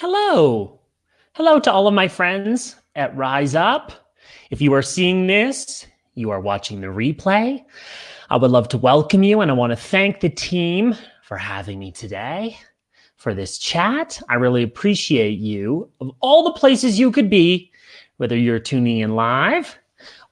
Hello. Hello to all of my friends at Rise Up. If you are seeing this, you are watching the replay. I would love to welcome you and I want to thank the team for having me today for this chat. I really appreciate you. Of all the places you could be, whether you're tuning in live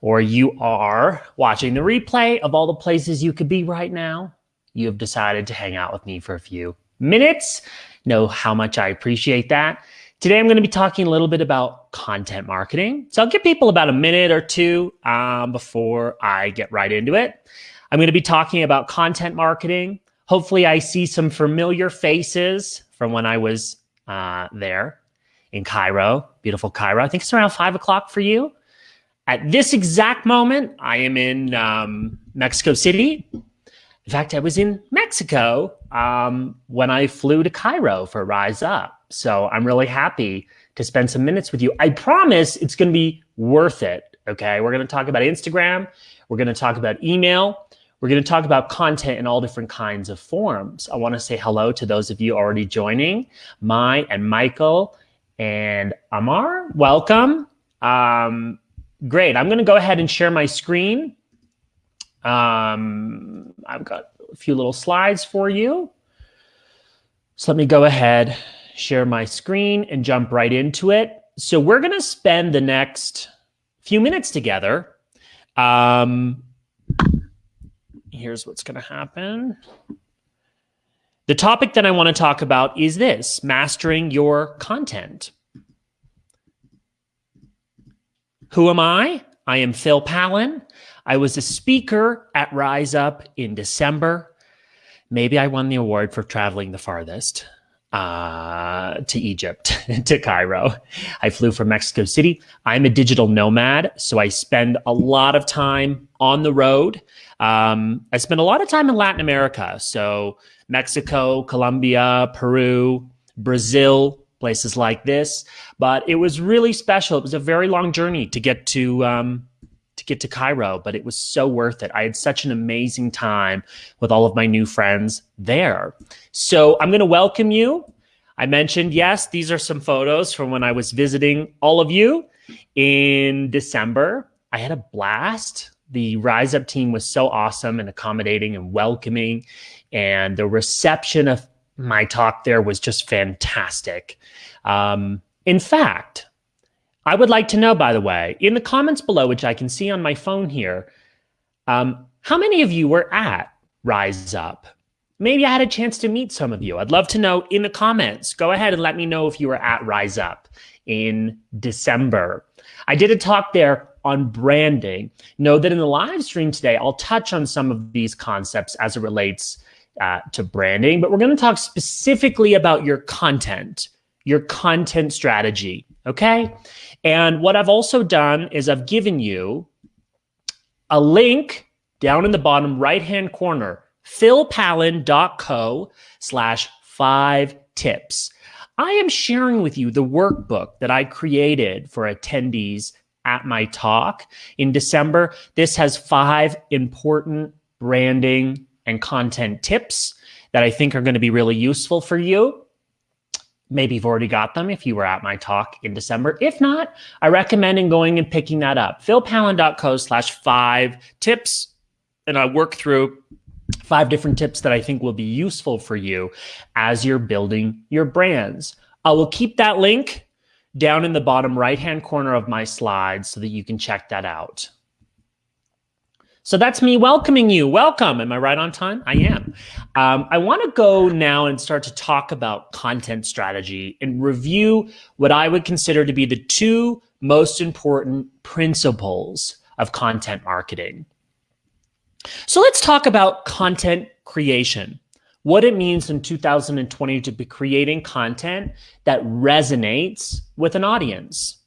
or you are watching the replay of all the places you could be right now, you have decided to hang out with me for a few minutes. Know how much I appreciate that. Today, I'm going to be talking a little bit about content marketing. So I'll give people about a minute or two um, before I get right into it. I'm going to be talking about content marketing. Hopefully, I see some familiar faces from when I was uh, there in Cairo, beautiful Cairo. I think it's around five o'clock for you. At this exact moment, I am in um, Mexico City. In fact, I was in Mexico um, when I flew to Cairo for Rise Up. So I'm really happy to spend some minutes with you. I promise it's going to be worth it. Okay. We're going to talk about Instagram. We're going to talk about email. We're going to talk about content in all different kinds of forms. I want to say hello to those of you already joining, Mai and Michael and Amar. Welcome. Um, great. I'm going to go ahead and share my screen. Um, I've got a few little slides for you. So let me go ahead share my screen and jump right into it. So we're going to spend the next few minutes together. Um, here's what's going to happen. The topic that I want to talk about is this, mastering your content. Who am I? I am Phil Pallen. I was a speaker at Rise Up in December. Maybe I won the award for traveling the farthest uh, to Egypt, to Cairo. I flew from Mexico City. I'm a digital nomad, so I spend a lot of time on the road. Um, I spend a lot of time in Latin America, so Mexico, Colombia, Peru, Brazil, places like this. But it was really special. It was a very long journey to get to um, to get to Cairo, but it was so worth it. I had such an amazing time with all of my new friends there. So I'm going to welcome you. I mentioned, yes, these are some photos from when I was visiting all of you in December. I had a blast. The Rise Up team was so awesome and accommodating and welcoming. And the reception of my talk there was just fantastic. Um, in fact, I would like to know, by the way, in the comments below, which I can see on my phone here, um, how many of you were at Rise Up? Maybe I had a chance to meet some of you. I'd love to know in the comments. Go ahead and let me know if you were at Rise Up in December. I did a talk there on branding. Know that in the live stream today, I'll touch on some of these concepts as it relates uh, to branding, but we're going to talk specifically about your content, your content strategy. Okay. And what I've also done is I've given you a link down in the bottom right hand corner, philpallen.co slash five tips. I am sharing with you the workbook that I created for attendees at my talk in December. This has five important branding and content tips that I think are going to be really useful for you. Maybe you've already got them if you were at my talk in December. If not, I recommend in going and picking that up. philpallen.co slash five tips. And I work through five different tips that I think will be useful for you as you're building your brands. I will keep that link down in the bottom right hand corner of my slides so that you can check that out. So that's me welcoming you. Welcome. Am I right on time? I am. Um, I want to go now and start to talk about content strategy and review what I would consider to be the two most important principles of content marketing. So let's talk about content creation, what it means in 2020 to be creating content that resonates with an audience.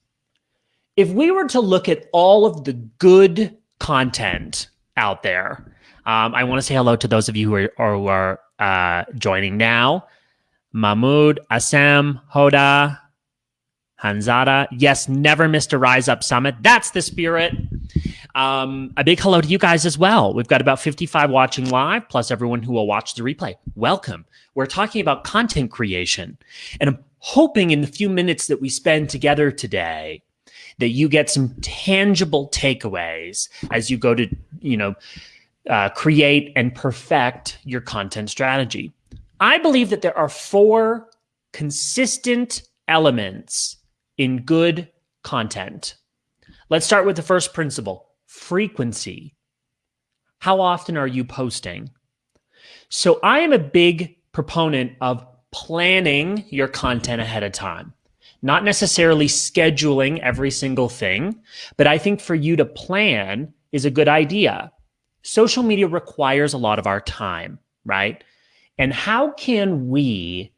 If we were to look at all of the good content out there. Um, I want to say hello to those of you who are, who are uh, joining now. Mahmoud, Assam, Hoda, Hanzada. Yes, never missed a Rise Up Summit. That's the spirit. Um, a big hello to you guys as well. We've got about 55 watching live, plus everyone who will watch the replay. Welcome. We're talking about content creation. And I'm hoping in the few minutes that we spend together today that you get some tangible takeaways as you go to, you know, uh, create and perfect your content strategy. I believe that there are four consistent elements in good content. Let's start with the first principle frequency. How often are you posting? So I am a big proponent of planning your content ahead of time. Not necessarily scheduling every single thing, but I think for you to plan is a good idea. Social media requires a lot of our time, right? And how can we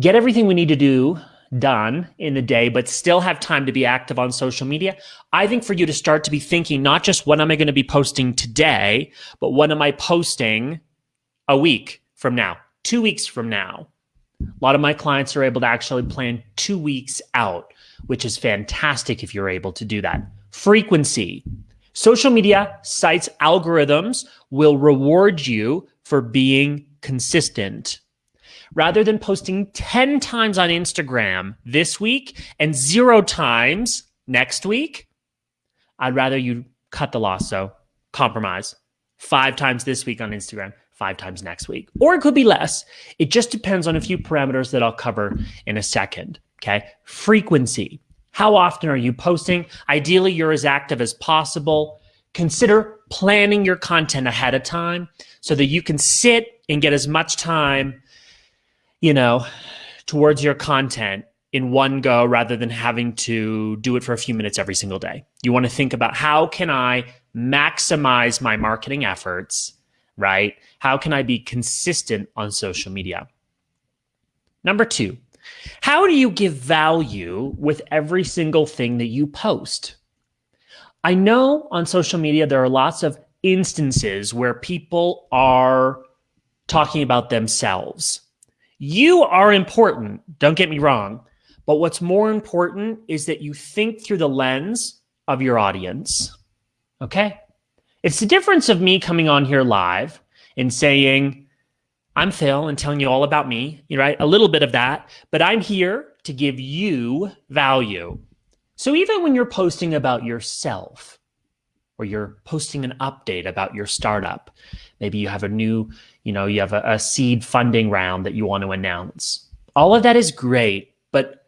get everything we need to do done in the day, but still have time to be active on social media, I think for you to start to be thinking not just what am I going to be posting today, but what am I posting a week from now, two weeks from now. A lot of my clients are able to actually plan two weeks out, which is fantastic if you're able to do that. Frequency. Social media sites algorithms will reward you for being consistent rather than posting 10 times on Instagram this week and zero times next week, I'd rather you cut the loss. So compromise five times this week on Instagram, five times next week. Or it could be less. It just depends on a few parameters that I'll cover in a second. Okay. Frequency. How often are you posting? Ideally, you're as active as possible. Consider planning your content ahead of time so that you can sit and get as much time you know, towards your content in one go rather than having to do it for a few minutes every single day. You want to think about how can I maximize my marketing efforts, right? How can I be consistent on social media? Number two, how do you give value with every single thing that you post? I know on social media there are lots of instances where people are talking about themselves you are important, don't get me wrong. But what's more important is that you think through the lens of your audience. Okay? It's the difference of me coming on here live and saying, I'm Phil and telling you all about me, you right? A little bit of that, but I'm here to give you value. So even when you're posting about yourself or you're posting an update about your startup, maybe you have a new you know, you have a, a seed funding round that you want to announce. All of that is great, but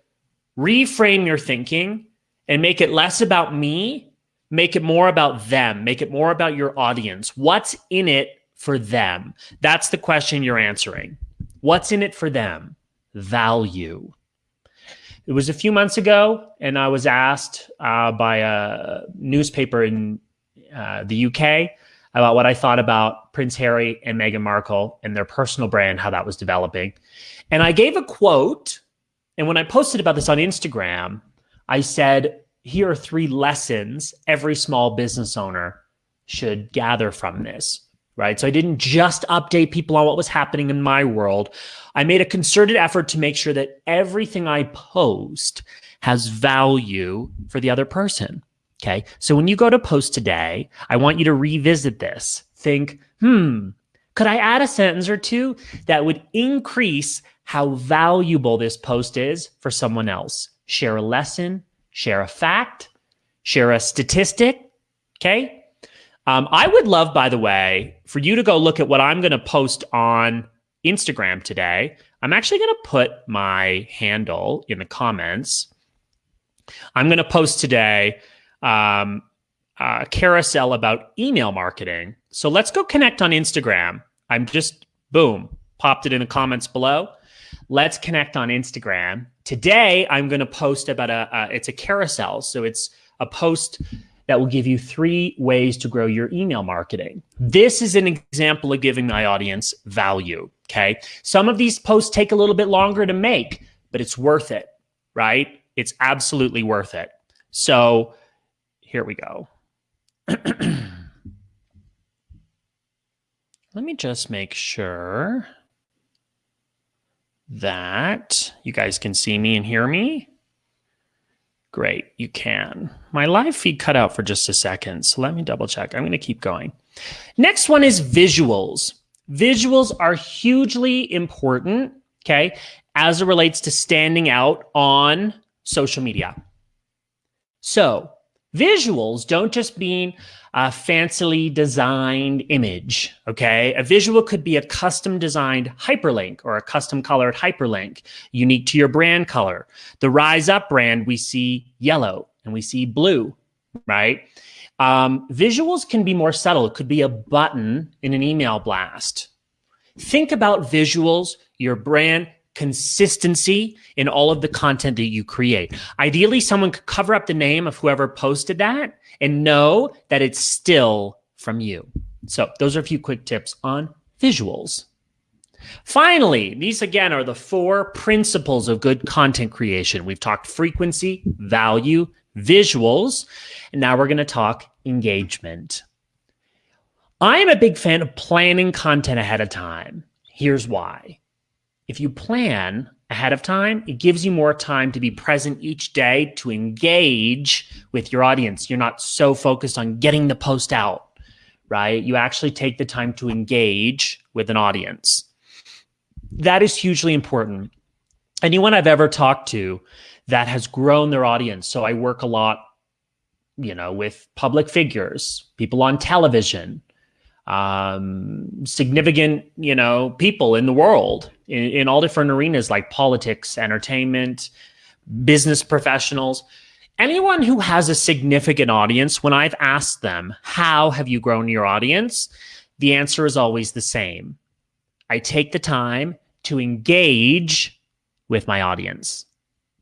reframe your thinking and make it less about me, make it more about them, make it more about your audience. What's in it for them? That's the question you're answering. What's in it for them? Value. It was a few months ago, and I was asked uh, by a newspaper in uh, the UK about what I thought about Prince Harry and Meghan Markle and their personal brand, how that was developing. And I gave a quote. And when I posted about this on Instagram, I said, here are three lessons every small business owner should gather from this. Right. So I didn't just update people on what was happening in my world. I made a concerted effort to make sure that everything I post has value for the other person. Okay. So when you go to post today, I want you to revisit this. Think, hmm, could I add a sentence or two that would increase how valuable this post is for someone else? Share a lesson, share a fact, share a statistic. Okay. Um, I would love, by the way, for you to go look at what I'm going to post on Instagram today. I'm actually going to put my handle in the comments. I'm going to post today um, uh, carousel about email marketing. So let's go connect on Instagram. I'm just, boom, popped it in the comments below. Let's connect on Instagram. Today, I'm going to post about a, it's a carousel. So it's a post that will give you three ways to grow your email marketing. This is an example of giving my audience value. Okay. Some of these posts take a little bit longer to make, but it's worth it, right? It's absolutely worth it. So here we go. Let me just make sure that you guys can see me and hear me. Great, you can. My live feed cut out for just a second, so let me double check. I'm going to keep going. Next one is visuals. Visuals are hugely important, okay, as it relates to standing out on social media. So, visuals don't just mean a fancily designed image, okay? A visual could be a custom designed hyperlink or a custom colored hyperlink unique to your brand color. The Rise Up brand, we see yellow and we see blue, right? Um, visuals can be more subtle. It could be a button in an email blast. Think about visuals, your brand consistency in all of the content that you create. Ideally, someone could cover up the name of whoever posted that and know that it's still from you. So those are a few quick tips on visuals. Finally, these again are the four principles of good content creation. We've talked frequency, value, visuals, and now we're going to talk engagement. I am a big fan of planning content ahead of time. Here's why. If you plan ahead of time, it gives you more time to be present each day to engage with your audience. You're not so focused on getting the post out, right? You actually take the time to engage with an audience. That is hugely important. Anyone I've ever talked to that has grown their audience. So I work a lot, you know, with public figures, people on television, um, significant, you know, people in the world in, in all different arenas like politics, entertainment, business professionals. Anyone who has a significant audience, when I've asked them, how have you grown your audience? The answer is always the same. I take the time to engage with my audience.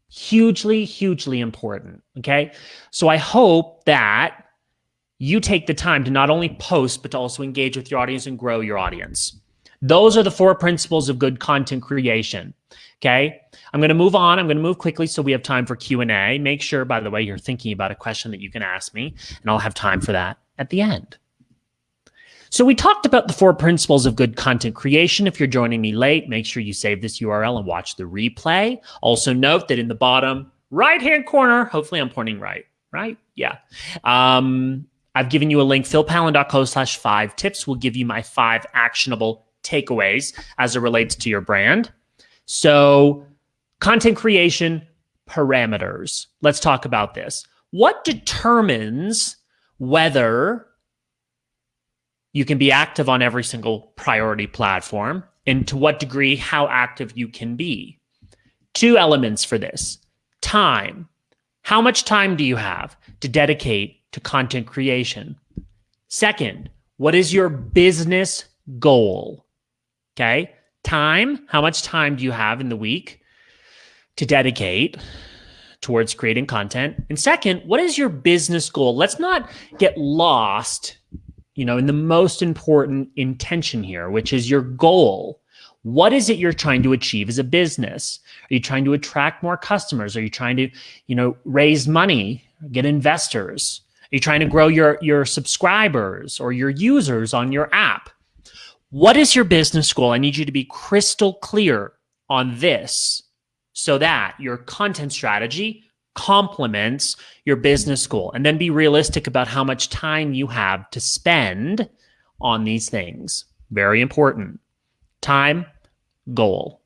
Hugely, hugely important. Okay. So I hope that you take the time to not only post, but to also engage with your audience and grow your audience. Those are the four principles of good content creation. Okay. I'm going to move on. I'm going to move quickly so we have time for Q&A. Make sure, by the way, you're thinking about a question that you can ask me, and I'll have time for that at the end. So we talked about the four principles of good content creation. If you're joining me late, make sure you save this URL and watch the replay. Also note that in the bottom right-hand corner, hopefully I'm pointing right, right? Yeah. Um, I've given you a link, philpallen.co slash five tips will give you my five actionable takeaways as it relates to your brand. So, content creation parameters. Let's talk about this. What determines whether you can be active on every single priority platform and to what degree how active you can be? Two elements for this time. How much time do you have to dedicate to content creation. Second, what is your business goal? Okay. Time. How much time do you have in the week to dedicate towards creating content? And second, what is your business goal? Let's not get lost, you know, in the most important intention here, which is your goal. What is it you're trying to achieve as a business? Are you trying to attract more customers? Are you trying to, you know, raise money, get investors? Are you trying to grow your, your subscribers or your users on your app? What is your business goal? I need you to be crystal clear on this so that your content strategy complements your business goal. And then be realistic about how much time you have to spend on these things. Very important. Time, goal.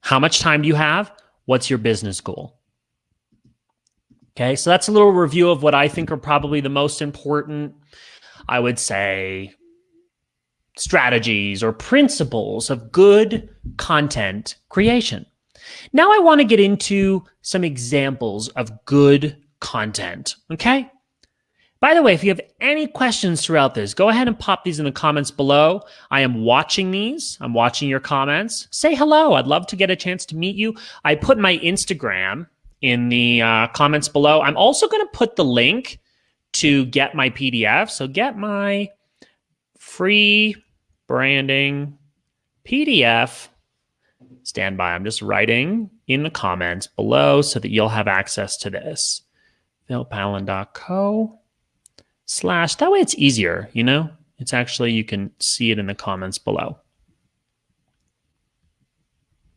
How much time do you have? What's your business goal? Okay, so that's a little review of what I think are probably the most important, I would say, strategies or principles of good content creation. Now I want to get into some examples of good content, okay? By the way, if you have any questions throughout this, go ahead and pop these in the comments below. I am watching these. I'm watching your comments. Say hello. I'd love to get a chance to meet you. I put my Instagram in the uh, comments below. I'm also going to put the link to get my PDF. So get my free branding PDF. Stand by. I'm just writing in the comments below so that you'll have access to this. philpallen.co slash. That way it's easier, you know? It's actually, you can see it in the comments below.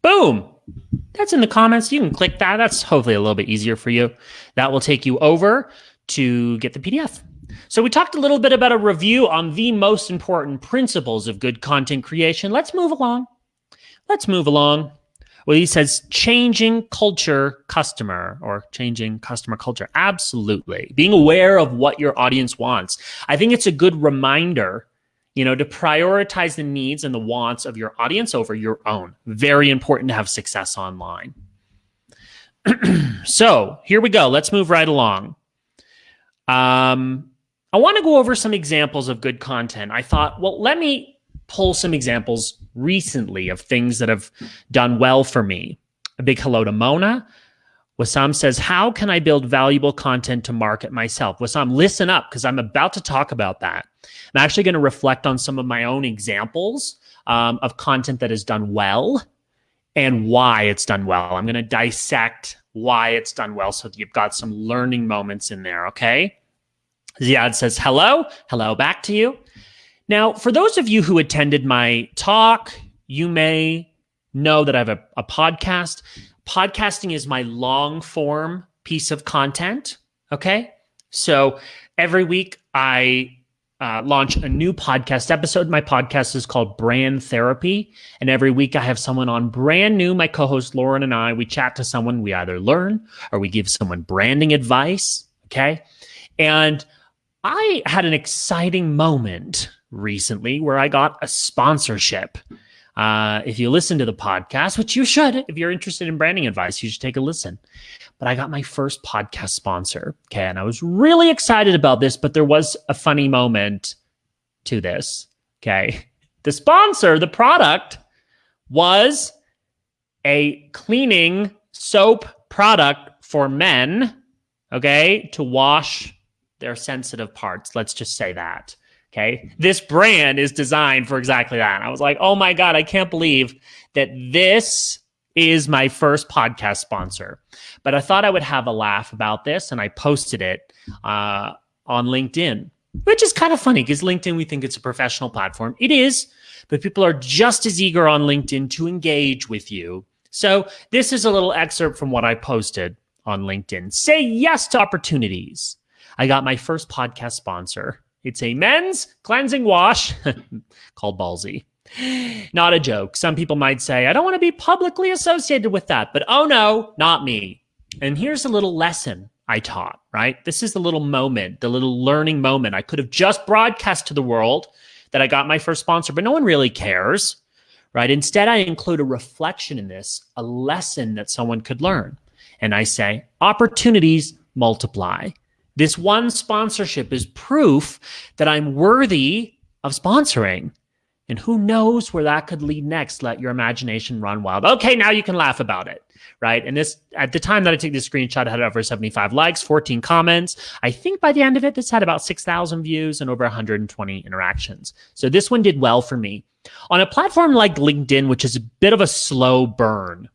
Boom. that's in the comments. You can click that. That's hopefully a little bit easier for you. That will take you over to get the PDF. So we talked a little bit about a review on the most important principles of good content creation. Let's move along. Let's move along. Well, he says changing culture customer or changing customer culture. Absolutely. Being aware of what your audience wants. I think it's a good reminder, you know, to prioritize the needs and the wants of your audience over your own. Very important to have success online. so here we go. Let's move right along. Um, I want to go over some examples of good content. I thought, well, let me pull some examples recently of things that have done well for me. A big hello to Mona. Wasam says, How can I build valuable content to market myself? Wasam, listen up because I'm about to talk about that. I'm actually going to reflect on some of my own examples um, of content that has done well and why it's done well. I'm going to dissect why it's done well so that you've got some learning moments in there, okay? Ziad says, Hello. Hello back to you. Now, for those of you who attended my talk, you may know that I have a, a podcast. Podcasting is my long form piece of content. Okay. So every week I uh, launch a new podcast episode. My podcast is called Brand Therapy. And every week I have someone on brand new. My co host Lauren and I, we chat to someone. We either learn or we give someone branding advice. Okay. And I had an exciting moment recently where I got a sponsorship. Uh, if you listen to the podcast, which you should, if you're interested in branding advice, you should take a listen. But I got my first podcast sponsor. Okay. And I was really excited about this, but there was a funny moment to this. Okay. The sponsor, the product was a cleaning soap product for men. Okay. To wash their sensitive parts. Let's just say that. Okay. This brand is designed for exactly that. I was like, oh my God, I can't believe that this is my first podcast sponsor. But I thought I would have a laugh about this and I posted it uh, on LinkedIn, which is kind of funny because LinkedIn, we think it's a professional platform. It is, but people are just as eager on LinkedIn to engage with you. So this is a little excerpt from what I posted on LinkedIn. Say yes to opportunities. I got my first podcast sponsor. It's a men's cleansing wash called Ballsy. Not a joke. Some people might say, I don't want to be publicly associated with that, but oh no, not me. And here's a little lesson I taught, right? This is the little moment, the little learning moment. I could have just broadcast to the world that I got my first sponsor, but no one really cares, right? Instead, I include a reflection in this, a lesson that someone could learn. And I say, opportunities multiply. This one sponsorship is proof that I'm worthy of sponsoring. And who knows where that could lead next? Let your imagination run wild. Okay, now you can laugh about it, right? And this, at the time that I took this screenshot, it had over 75 likes, 14 comments. I think by the end of it, this had about 6,000 views and over 120 interactions. So this one did well for me. On a platform like LinkedIn, which is a bit of a slow burn,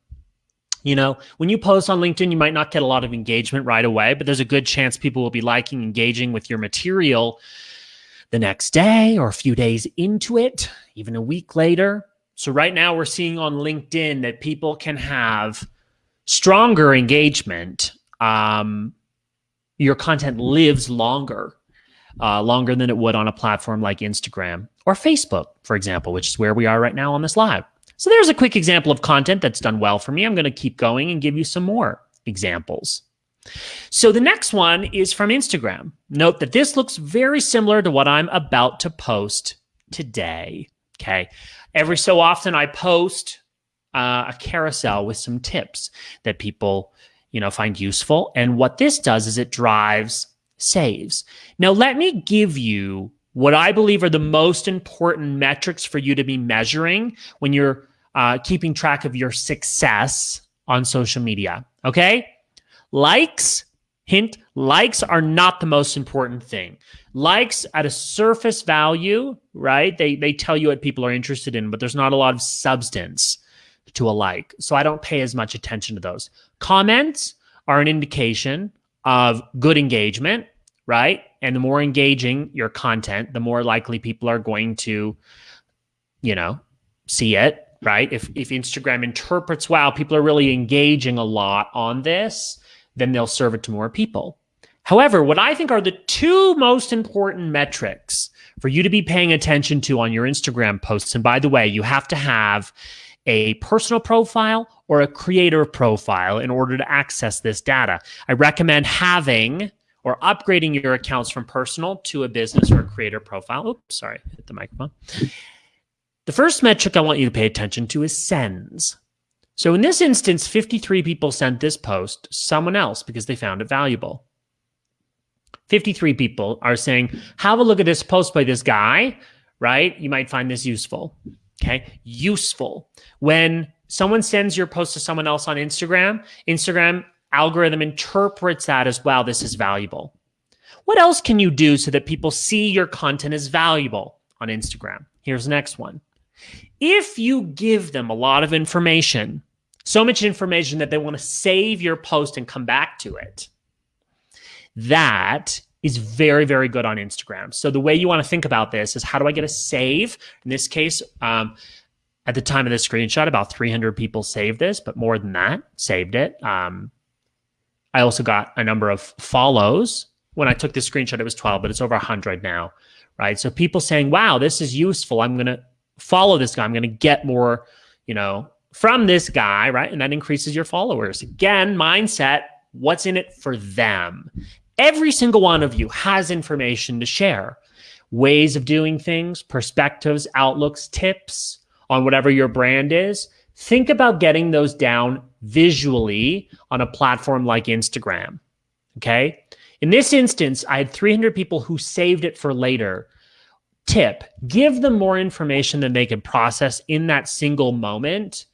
you know, when you post on LinkedIn, you might not get a lot of engagement right away, but there's a good chance people will be liking, engaging with your material the next day or a few days into it, even a week later. So, right now, we're seeing on LinkedIn that people can have stronger engagement. Um, your content lives longer, uh, longer than it would on a platform like Instagram or Facebook, for example, which is where we are right now on this live. So there's a quick example of content that's done well for me. I'm going to keep going and give you some more examples. So the next one is from Instagram. Note that this looks very similar to what I'm about to post today. Okay. Every so often I post uh, a carousel with some tips that people, you know, find useful. And what this does is it drives saves. Now, let me give you what I believe are the most important metrics for you to be measuring when you're uh, keeping track of your success on social media. Okay. Likes, hint, likes are not the most important thing. Likes at a surface value, right? They, they tell you what people are interested in, but there's not a lot of substance to a like. So I don't pay as much attention to those. Comments are an indication of good engagement, right? And the more engaging your content, the more likely people are going to, you know, see it, right? If if Instagram interprets, wow, people are really engaging a lot on this, then they'll serve it to more people. However, what I think are the two most important metrics for you to be paying attention to on your Instagram posts, and by the way, you have to have a personal profile or a creator profile in order to access this data. I recommend having or upgrading your accounts from personal to a business or a creator profile. Oops, sorry, hit the microphone. The first metric I want you to pay attention to is sends. So in this instance, 53 people sent this post to someone else because they found it valuable. 53 people are saying, have a look at this post by this guy, right? You might find this useful. Okay. Useful. When someone sends your post to someone else on Instagram, Instagram algorithm interprets that as well. This is valuable. What else can you do so that people see your content as valuable on Instagram? Here's the next one. If you give them a lot of information, so much information that they want to save your post and come back to it, that is very, very good on Instagram. So the way you want to think about this is how do I get a save? In this case, um, at the time of the screenshot, about 300 people saved this, but more than that saved it. Um, I also got a number of follows. When I took this screenshot, it was 12, but it's over 100 now, right? So people saying, wow, this is useful. I'm going to follow this guy. I'm going to get more, you know, from this guy, right? And that increases your followers. Again, mindset, what's in it for them? Every single one of you has information to share, ways of doing things, perspectives, outlooks, tips on whatever your brand is. Think about getting those down visually on a platform like Instagram. Okay. In this instance, I had 300 people who saved it for later. Tip give them more information than they can process in that single moment.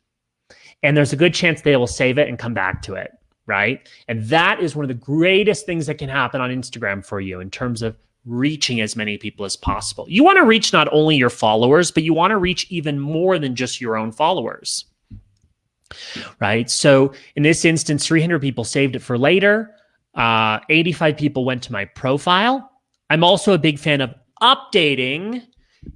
And there's a good chance they will save it and come back to it right? And that is one of the greatest things that can happen on Instagram for you in terms of reaching as many people as possible. You want to reach not only your followers, but you want to reach even more than just your own followers. Right. So in this instance, 300 people saved it for later. Uh, 85 people went to my profile. I'm also a big fan of updating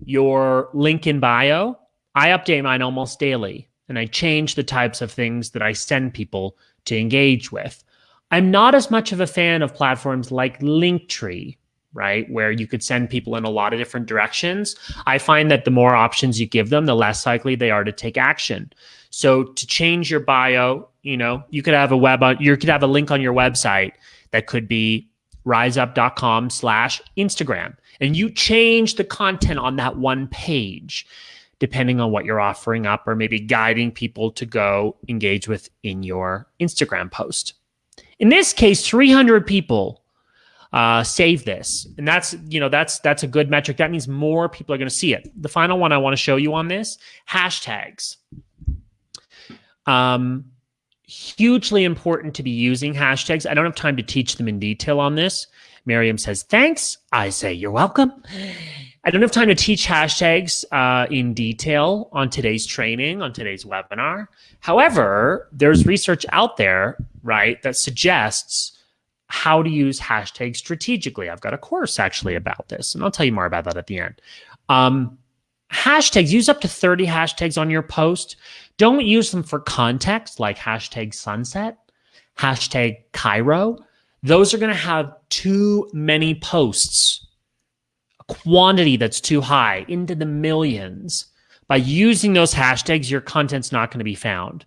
your link in bio. I update mine almost daily and I change the types of things that I send people to engage with. I'm not as much of a fan of platforms like Linktree, right? Where you could send people in a lot of different directions. I find that the more options you give them, the less likely they are to take action. So to change your bio, you know, you could have a web on, you could have a link on your website that could be riseup.com slash Instagram. And you change the content on that one page depending on what you're offering up or maybe guiding people to go engage with in your Instagram post. In this case, 300 people uh, save this, and that's you know that's that's a good metric. That means more people are going to see it. The final one I want to show you on this hashtags. Um, hugely important to be using hashtags. I don't have time to teach them in detail on this. Miriam says, thanks. I say, you're welcome. I don't have time to teach hashtags uh, in detail on today's training, on today's webinar. However, there's research out there, right, that suggests how to use hashtags strategically. I've got a course actually about this, and I'll tell you more about that at the end. Um, hashtags, use up to 30 hashtags on your post. Don't use them for context like hashtag sunset, hashtag Cairo. Those are going to have too many posts a quantity that's too high into the millions. By using those hashtags, your content's not going to be found.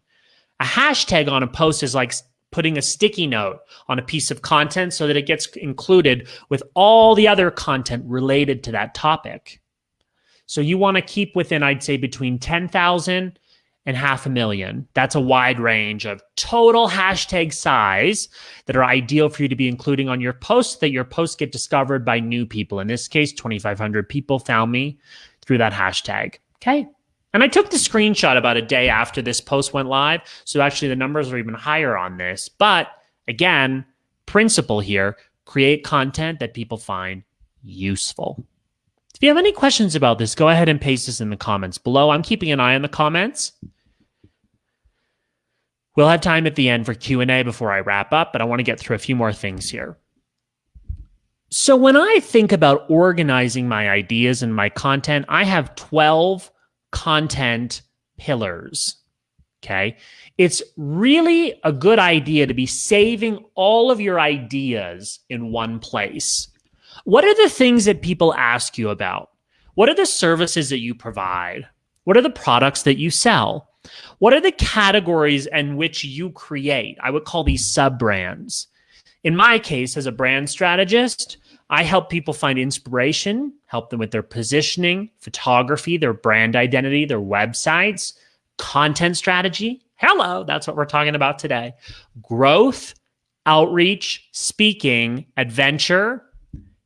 A hashtag on a post is like putting a sticky note on a piece of content so that it gets included with all the other content related to that topic. So you want to keep within, I'd say, between 10,000 and half a million. That's a wide range of total hashtag size that are ideal for you to be including on your posts that your posts get discovered by new people. In this case, 2,500 people found me through that hashtag. Okay. And I took the screenshot about a day after this post went live. So actually the numbers are even higher on this. But again, principle here, create content that people find useful. If you have any questions about this, go ahead and paste this in the comments below. I'm keeping an eye on the comments. We'll have time at the end for Q&A before I wrap up, but I want to get through a few more things here. So when I think about organizing my ideas and my content, I have 12 content pillars. Okay. It's really a good idea to be saving all of your ideas in one place. What are the things that people ask you about? What are the services that you provide? What are the products that you sell? What are the categories in which you create? I would call these sub brands. In my case, as a brand strategist, I help people find inspiration, help them with their positioning, photography, their brand identity, their websites, content strategy. Hello, that's what we're talking about today. Growth, outreach, speaking, adventure,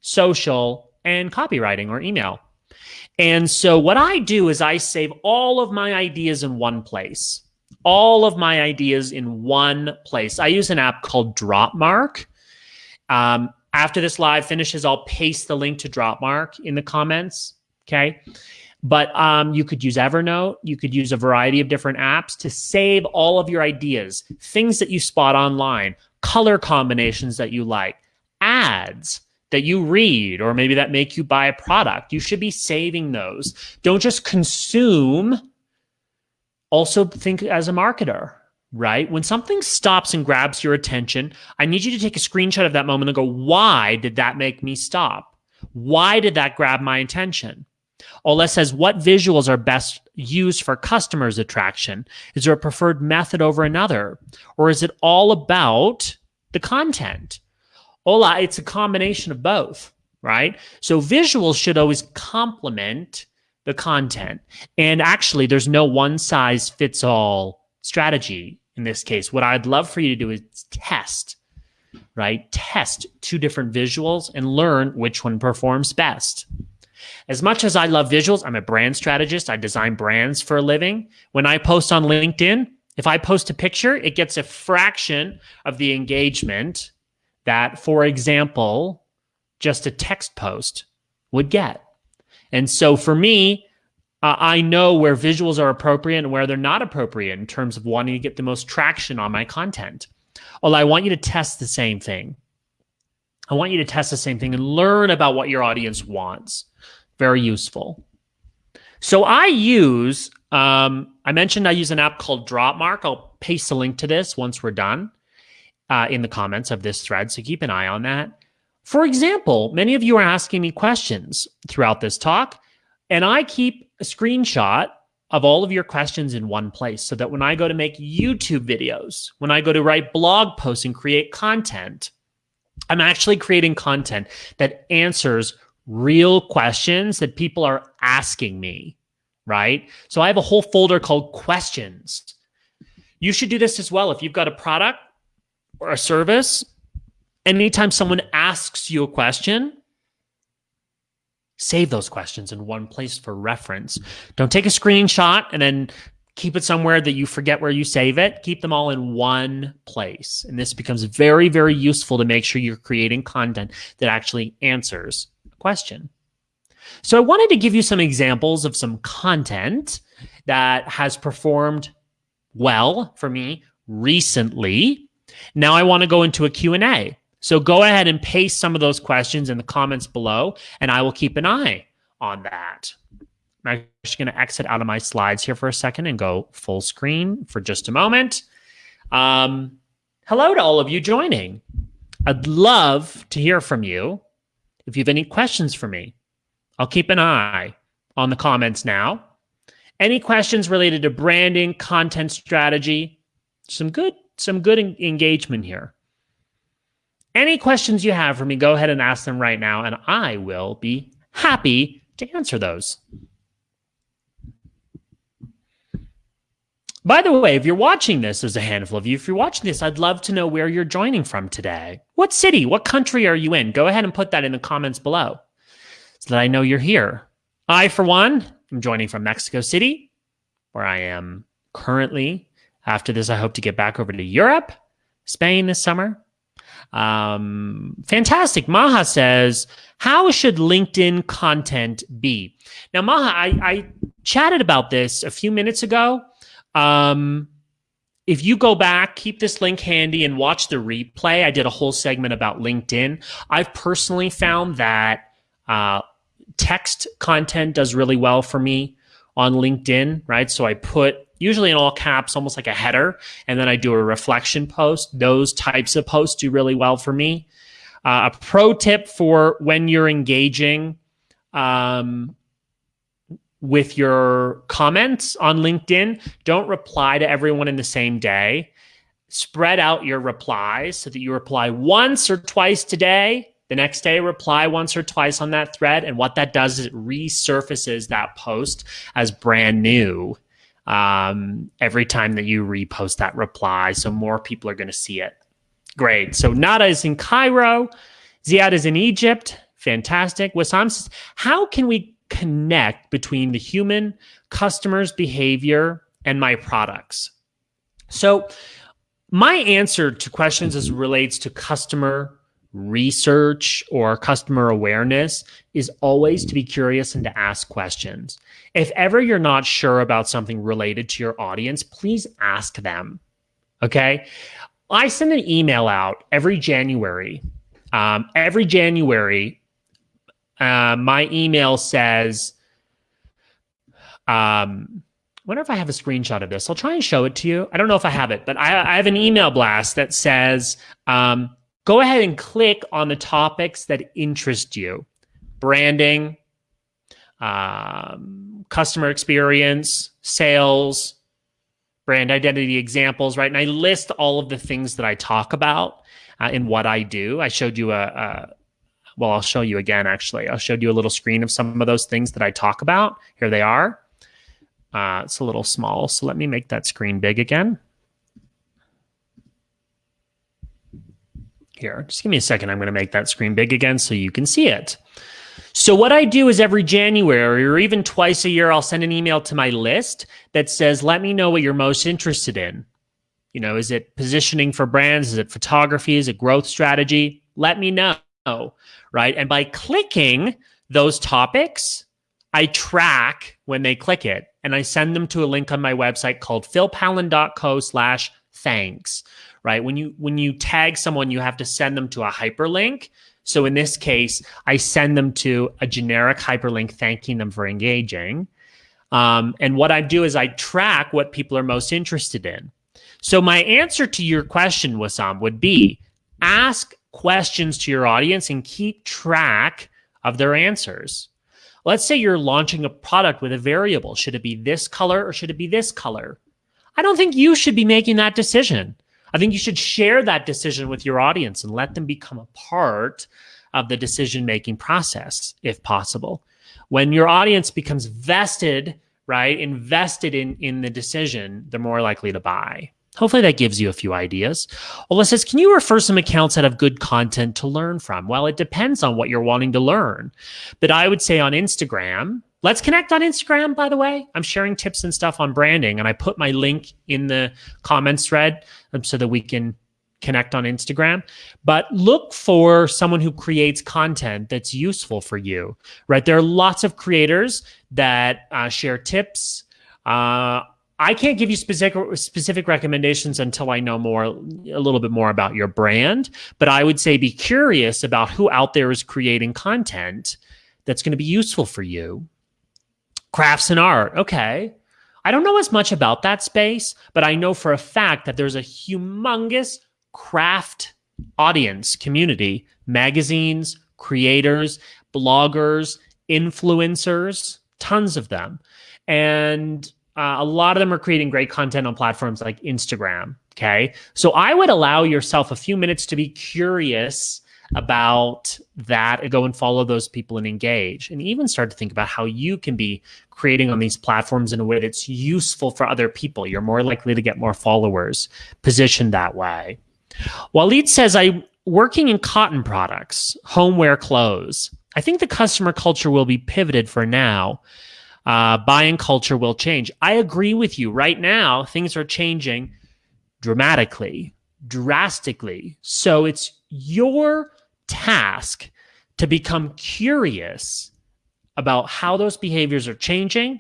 social, and copywriting or email. And so what I do is I save all of my ideas in one place. All of my ideas in one place. I use an app called Dropmark. Um, after this live finishes, I'll paste the link to Dropmark in the comments. Okay. But um, you could use Evernote. You could use a variety of different apps to save all of your ideas, things that you spot online, color combinations that you like, ads that you read, or maybe that make you buy a product. You should be saving those. Don't just consume. Also, think as a marketer right? When something stops and grabs your attention, I need you to take a screenshot of that moment and go, why did that make me stop? Why did that grab my attention? Ola says, what visuals are best used for customers' attraction? Is there a preferred method over another? Or is it all about the content? Ola, it's a combination of both, right? So visuals should always complement the content. And actually, there's no one size fits all strategy in this case. What I'd love for you to do is test, right? Test two different visuals and learn which one performs best. As much as I love visuals, I'm a brand strategist. I design brands for a living. When I post on LinkedIn, if I post a picture, it gets a fraction of the engagement that, for example, just a text post would get. And so for me, uh, I know where visuals are appropriate and where they're not appropriate in terms of wanting to get the most traction on my content. Well, I want you to test the same thing. I want you to test the same thing and learn about what your audience wants. Very useful. So I use, um, I mentioned I use an app called Dropmark. I'll paste a link to this once we're done uh, in the comments of this thread. So keep an eye on that. For example, many of you are asking me questions throughout this talk. And I keep a screenshot of all of your questions in one place so that when I go to make YouTube videos, when I go to write blog posts and create content, I'm actually creating content that answers real questions that people are asking me, right? So I have a whole folder called questions. You should do this as well. If you've got a product or a service, anytime someone asks you a question, save those questions in one place for reference. Don't take a screenshot and then keep it somewhere that you forget where you save it. Keep them all in one place. And this becomes very, very useful to make sure you're creating content that actually answers a question. So I wanted to give you some examples of some content that has performed well for me recently. Now I want to go into a Q&A. So go ahead and paste some of those questions in the comments below, and I will keep an eye on that. I'm actually going to exit out of my slides here for a second and go full screen for just a moment. Um, hello to all of you joining. I'd love to hear from you. If you have any questions for me, I'll keep an eye on the comments now. Any questions related to branding, content strategy, some good, some good engagement here. Any questions you have for me, go ahead and ask them right now, and I will be happy to answer those. By the way, if you're watching this, there's a handful of you. If you're watching this, I'd love to know where you're joining from today. What city, what country are you in? Go ahead and put that in the comments below so that I know you're here. I, for one, am joining from Mexico City, where I am currently. After this, I hope to get back over to Europe, Spain this summer, um, fantastic. Maha says, how should LinkedIn content be? Now, Maha, I, I chatted about this a few minutes ago. Um, if you go back, keep this link handy and watch the replay. I did a whole segment about LinkedIn. I've personally found that uh, text content does really well for me on LinkedIn, right? So I put usually in all caps, almost like a header, and then I do a reflection post. Those types of posts do really well for me. Uh, a pro tip for when you're engaging um, with your comments on LinkedIn, don't reply to everyone in the same day. Spread out your replies so that you reply once or twice today. The next day, reply once or twice on that thread. And what that does is it resurfaces that post as brand new um, every time that you repost that reply. So more people are going to see it. Great. So Nada is in Cairo. Ziad is in Egypt. Fantastic. Wissam says, how can we connect between the human customer's behavior and my products? So my answer to questions as relates to customer research or customer awareness is always to be curious and to ask questions. If ever you're not sure about something related to your audience, please ask them. Okay. I send an email out every January. Um, every January, uh, my email says, um, wonder if I have a screenshot of this. I'll try and show it to you. I don't know if I have it, but I, I have an email blast that says, um, go ahead and click on the topics that interest you branding, um, customer experience, sales, brand identity examples, right? And I list all of the things that I talk about uh, in what I do. I showed you a, a, well, I'll show you again, actually. I showed you a little screen of some of those things that I talk about. Here they are. Uh, it's a little small, so let me make that screen big again. Here, just give me a second. I'm going to make that screen big again so you can see it. So what I do is every January or even twice a year, I'll send an email to my list that says, let me know what you're most interested in. You know, is it positioning for brands? Is it photography? Is it growth strategy? Let me know, right? And by clicking those topics, I track when they click it and I send them to a link on my website called philpallen.co slash thanks right? When you when you tag someone, you have to send them to a hyperlink. So in this case, I send them to a generic hyperlink thanking them for engaging. Um, and what I do is I track what people are most interested in. So my answer to your question, Wissam, would be ask questions to your audience and keep track of their answers. Let's say you're launching a product with a variable. Should it be this color or should it be this color? I don't think you should be making that decision. I think you should share that decision with your audience and let them become a part of the decision making process if possible. When your audience becomes vested, right, invested in in the decision, they're more likely to buy. Hopefully that gives you a few ideas. Ola says, can you refer some accounts that have good content to learn from? Well, it depends on what you're wanting to learn. But I would say on Instagram, Let's connect on Instagram, by the way. I'm sharing tips and stuff on branding, and I put my link in the comments thread um, so that we can connect on Instagram. But look for someone who creates content that's useful for you, right? There are lots of creators that uh, share tips. Uh, I can't give you specific specific recommendations until I know more a little bit more about your brand, but I would say be curious about who out there is creating content that's going to be useful for you crafts and art. Okay. I don't know as much about that space, but I know for a fact that there's a humongous craft audience community, magazines, creators, bloggers, influencers, tons of them. And uh, a lot of them are creating great content on platforms like Instagram. Okay. So I would allow yourself a few minutes to be curious about that and go and follow those people and engage and even start to think about how you can be creating on these platforms in a way that's useful for other people. You're more likely to get more followers positioned that way. Waleed says, I working in cotton products, homeware clothes. I think the customer culture will be pivoted for now. Uh, buying culture will change. I agree with you. Right now, things are changing dramatically, drastically. So it's your task to become curious about how those behaviors are changing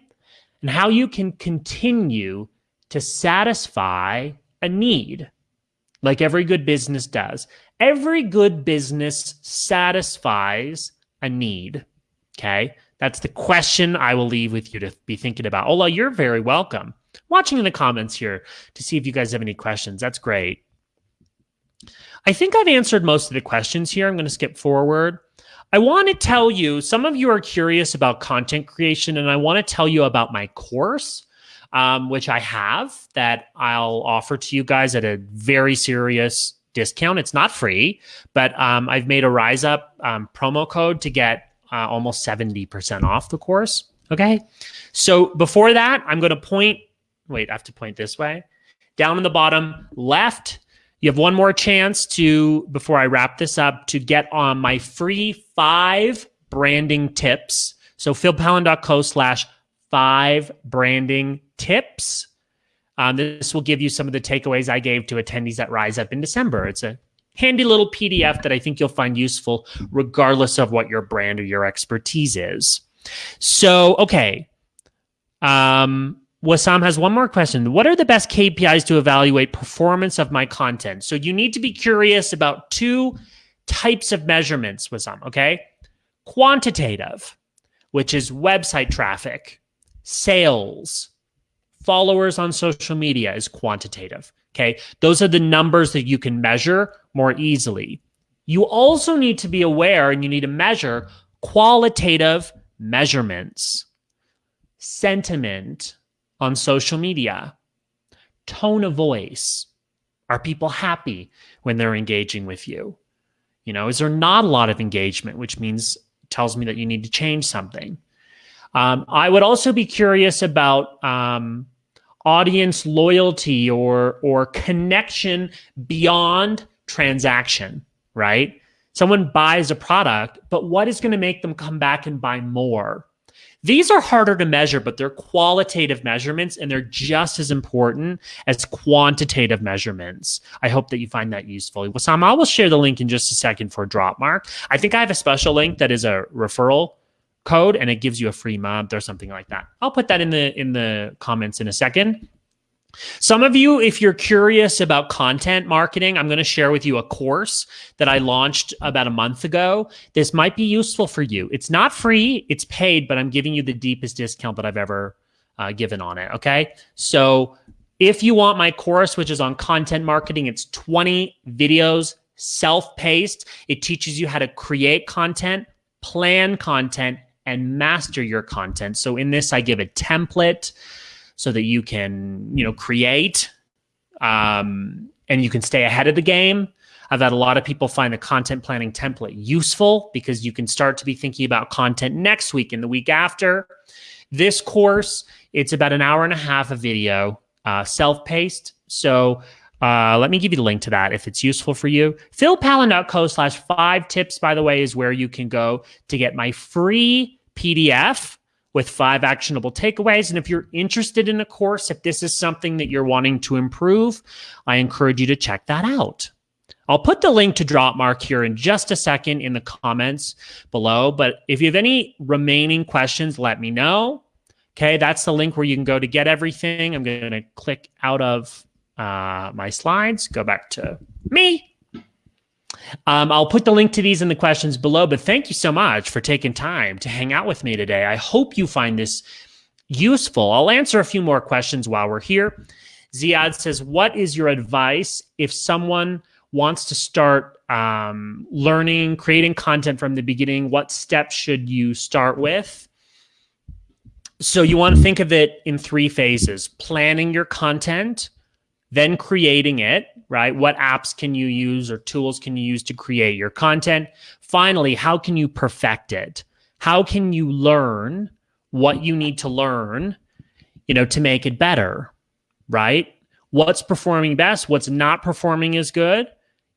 and how you can continue to satisfy a need like every good business does. Every good business satisfies a need. Okay. That's the question I will leave with you to be thinking about. Ola, you're very welcome. Watching in the comments here to see if you guys have any questions. That's great. I think I've answered most of the questions here. I'm going to skip forward. I want to tell you, some of you are curious about content creation, and I want to tell you about my course, um, which I have that I'll offer to you guys at a very serious discount. It's not free, but um, I've made a Rise Up um, promo code to get uh, almost 70% off the course. Okay. So before that, I'm going to point, wait, I have to point this way. Down in the bottom left, you have one more chance to, before I wrap this up, to get on my free five branding tips. So philpallen.co slash five branding tips. Um, this will give you some of the takeaways I gave to attendees at Rise Up in December. It's a handy little PDF that I think you'll find useful regardless of what your brand or your expertise is. So, okay. Um, Wasam has one more question. What are the best KPIs to evaluate performance of my content? So you need to be curious about two types of measurements, Wasam, okay? Quantitative, which is website traffic, sales, followers on social media is quantitative, okay? Those are the numbers that you can measure more easily. You also need to be aware and you need to measure qualitative measurements, sentiment, on social media, tone of voice. Are people happy when they're engaging with you? You know, is there not a lot of engagement, which means tells me that you need to change something? Um, I would also be curious about um, audience loyalty or or connection beyond transaction. Right? Someone buys a product, but what is going to make them come back and buy more? These are harder to measure, but they're qualitative measurements and they're just as important as quantitative measurements. I hope that you find that useful. Wasam, I will share the link in just a second for Dropmark. I think I have a special link that is a referral code and it gives you a free month or something like that. I'll put that in the in the comments in a second. Some of you, if you're curious about content marketing, I'm going to share with you a course that I launched about a month ago. This might be useful for you. It's not free, it's paid, but I'm giving you the deepest discount that I've ever uh, given on it. Okay. So if you want my course, which is on content marketing, it's 20 videos, self paced. It teaches you how to create content, plan content, and master your content. So in this, I give a template so that you can, you know, create um, and you can stay ahead of the game. I've had a lot of people find the content planning template useful because you can start to be thinking about content next week and the week after. This course, it's about an hour and a half of video, uh, self-paced. So uh, let me give you the link to that if it's useful for you. philpallen.co slash five tips, by the way, is where you can go to get my free PDF with five actionable takeaways. And if you're interested in a course, if this is something that you're wanting to improve, I encourage you to check that out. I'll put the link to Dropmark here in just a second in the comments below. But if you have any remaining questions, let me know. Okay, that's the link where you can go to get everything. I'm going to click out of uh, my slides, go back to me, um, I'll put the link to these in the questions below, but thank you so much for taking time to hang out with me today. I hope you find this useful. I'll answer a few more questions while we're here. Ziad says, What is your advice if someone wants to start um, learning, creating content from the beginning? What steps should you start with? So, you want to think of it in three phases planning your content, then creating it, right? What apps can you use or tools can you use to create your content? Finally, how can you perfect it? How can you learn what you need to learn, you know, to make it better, right? What's performing best? What's not performing as good?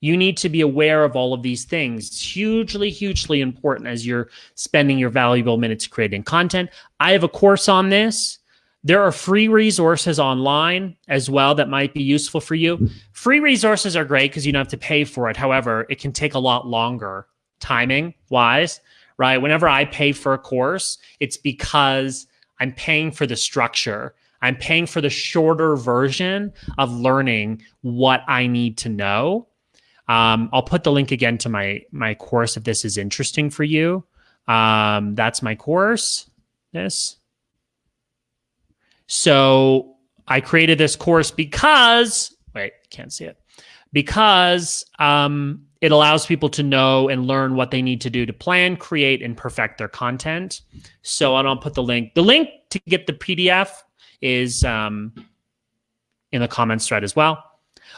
You need to be aware of all of these things. It's hugely, hugely important as you're spending your valuable minutes creating content. I have a course on this. There are free resources online as well that might be useful for you. Free resources are great because you don't have to pay for it. However, it can take a lot longer timing wise, right? Whenever I pay for a course, it's because I'm paying for the structure. I'm paying for the shorter version of learning what I need to know. Um, I'll put the link again to my my course if this is interesting for you. Um, that's my course. This. So I created this course because wait, can't see it because um, it allows people to know and learn what they need to do to plan, create, and perfect their content. So I don't put the link. The link to get the PDF is um, in the comments thread as well.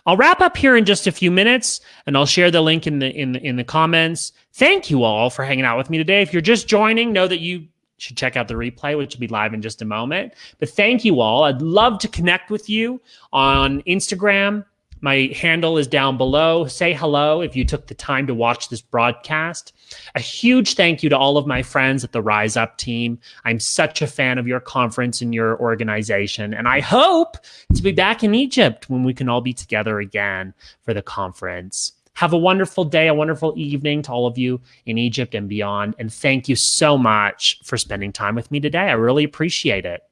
I'll wrap up here in just a few minutes, and I'll share the link in the in the, in the comments. Thank you all for hanging out with me today. If you're just joining, know that you should check out the replay, which will be live in just a moment. But thank you all. I'd love to connect with you on Instagram, my handle is down below. Say hello if you took the time to watch this broadcast. A huge thank you to all of my friends at the Rise Up team. I'm such a fan of your conference and your organization. And I hope to be back in Egypt when we can all be together again for the conference. Have a wonderful day, a wonderful evening to all of you in Egypt and beyond. And thank you so much for spending time with me today. I really appreciate it.